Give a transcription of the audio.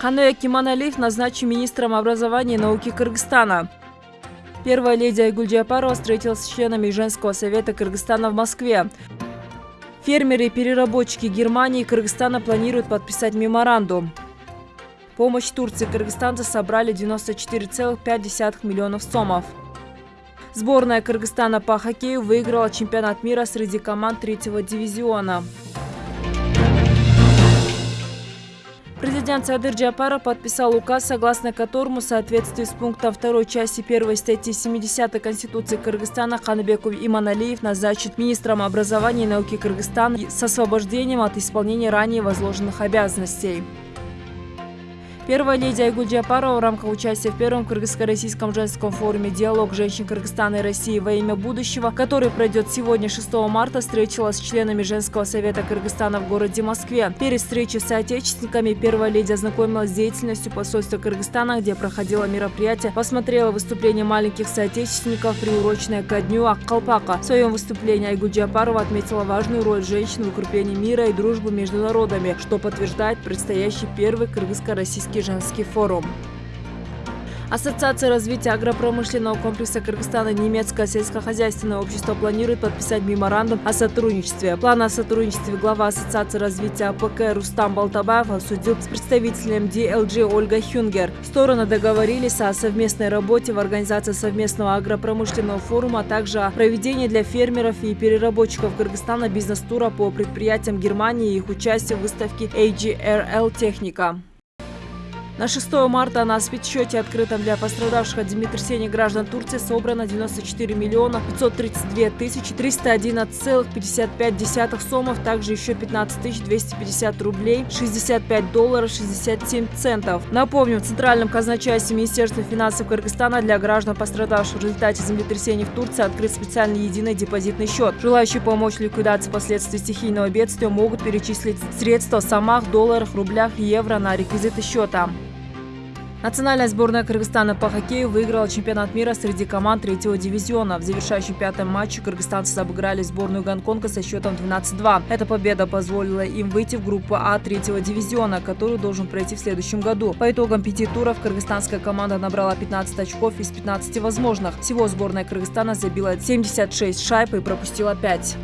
Кануя Киманалиев назначен министром образования и науки Кыргызстана. Первая леди Айгуль Джапарова встретилась с членами Женского совета Кыргызстана в Москве. Фермеры и переработчики Германии и Кыргызстана планируют подписать меморандум. Помощь Турции кыргызстанцы собрали 94,5 миллионов сомов. Сборная Кыргызстана по хоккею выиграла чемпионат мира среди команд третьего дивизиона. Президент Садыр Джапаров подписал указ, согласно которому в соответствии с пунктом 2 части 1 статьи 70 Конституции Кыргызстана Ханбеков Иманалиев назначит министром образования и науки Кыргызстана с освобождением от исполнения ранее возложенных обязанностей. Первая леди Айгуль Джапарова в рамках участия в первом кыргызско-российском женском форуме «Диалог женщин Кыргызстана и России во имя будущего», который пройдет сегодня, 6 марта, встретилась с членами Женского совета Кыргызстана в городе Москве. Перед встречей с соотечественниками первая леди ознакомилась с деятельностью посольства Кыргызстана, где проходило мероприятие, посмотрела выступление маленьких соотечественников, приуроченное ко дню Аккалпака. В своем выступлении Айгуль Джапарова отметила важную роль женщин в укреплении мира и дружбы между народами, что подтверждает предстоящий первый кыргызско-российский женский форум. Ассоциация развития агропромышленного комплекса Кыргызстана немецкое сельскохозяйственное общество планирует подписать меморандум о сотрудничестве. План о сотрудничестве глава Ассоциации развития АПК Рустам Балтабаев обсудил с представителем DLG Ольга Хюнгер. Стороны договорились о совместной работе в организации совместного агропромышленного форума, а также о проведении для фермеров и переработчиков Кыргызстана бизнес-тура по предприятиям Германии и их участия в выставке «Agritechnica». На 6 марта на спецсчете, открытом для пострадавших от землетрясения граждан Турции, собрано 94 миллиона 532 тысячи 301,55 сомов, также еще 15 тысяч 250 рублей, 65 долларов 67 центов. Напомню, в Центральном казначействе Министерства финансов Кыргызстана для граждан, пострадавших в результате землетрясения в Турции, открыт специальный единый депозитный счет. Желающие помочь ликвидации последствий стихийного бедствия могут перечислить средства в сомах, долларах, рублях евро на реквизиты счета. Национальная сборная Кыргызстана по хоккею выиграла чемпионат мира среди команд третьего дивизиона. В завершающем пятом матче кыргызстанцы обыграли сборную Гонконга со счетом 12-2. Эта победа позволила им выйти в группу А третьего дивизиона, которую должен пройти в следующем году. По итогам пяти туров кыргызстанская команда набрала 15 очков из 15 возможных. Всего сборная Кыргызстана забила 76 шайб и пропустила 5.